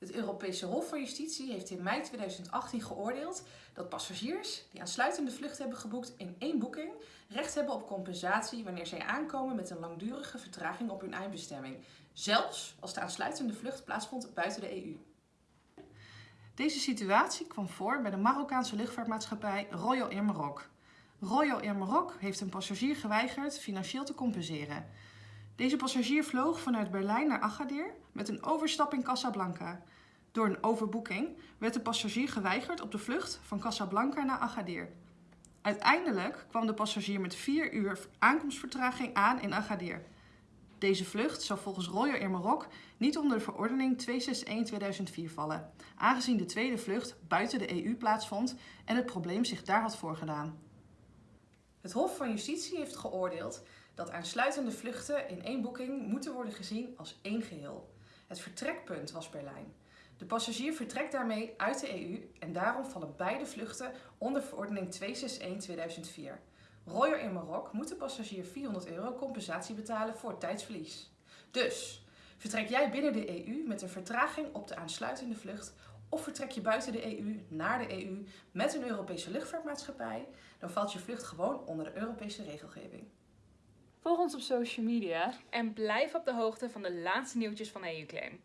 Het Europese Hof van Justitie heeft in mei 2018 geoordeeld dat passagiers die aansluitende vluchten hebben geboekt in één boeking recht hebben op compensatie wanneer zij aankomen met een langdurige vertraging op hun eindbestemming, zelfs als de aansluitende vlucht plaatsvond buiten de EU. Deze situatie kwam voor bij de Marokkaanse luchtvaartmaatschappij Royal Air Maroc. Royal Air Maroc heeft een passagier geweigerd financieel te compenseren. Deze passagier vloog vanuit Berlijn naar Agadir met een overstap in Casablanca. Door een overboeking werd de passagier geweigerd op de vlucht van Casablanca naar Agadir. Uiteindelijk kwam de passagier met 4 uur aankomstvertraging aan in Agadir. Deze vlucht zou volgens Royal Air Maroc niet onder de verordening 261-2004 vallen, aangezien de tweede vlucht buiten de EU plaatsvond en het probleem zich daar had voorgedaan. Het Hof van Justitie heeft geoordeeld dat aansluitende vluchten in één boeking moeten worden gezien als één geheel. Het vertrekpunt was Berlijn. De passagier vertrekt daarmee uit de EU en daarom vallen beide vluchten onder verordening 261-2004. Royal Air Maroc moet de passagier 400 euro compensatie betalen voor tijdsverlies. Dus, vertrek jij binnen de EU met een vertraging op de aansluitende vlucht of vertrek je buiten de EU naar de EU met een Europese luchtvaartmaatschappij, dan valt je vlucht gewoon onder de Europese regelgeving. Volg ons op social media En blijf op de hoogte van de laatste nieuwtjes van EU-claim.